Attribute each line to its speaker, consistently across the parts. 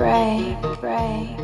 Speaker 1: break, break,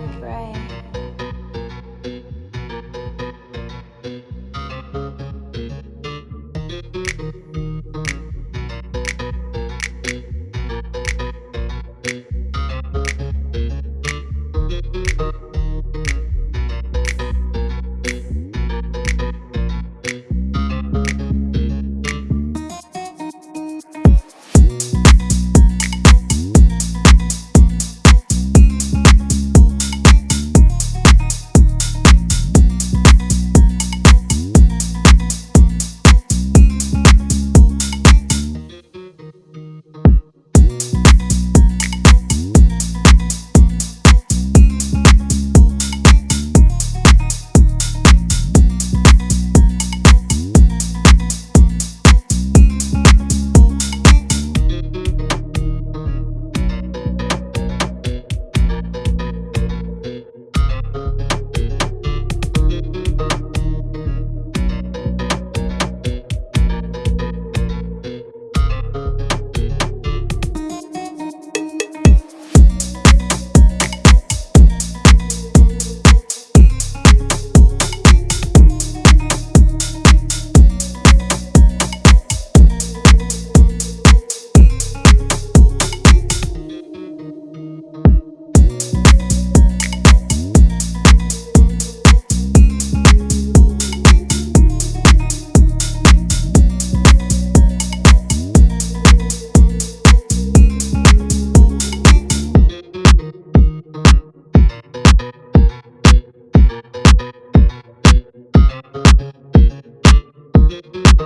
Speaker 1: Thank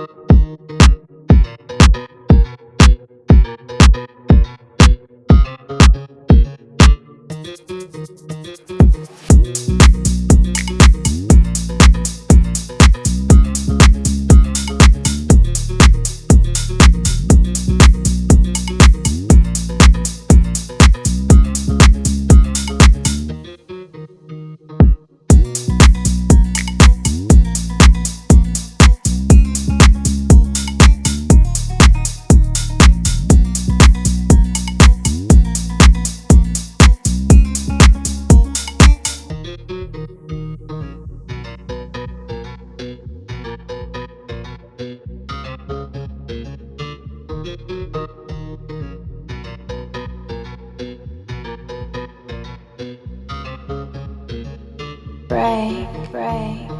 Speaker 1: you. Break.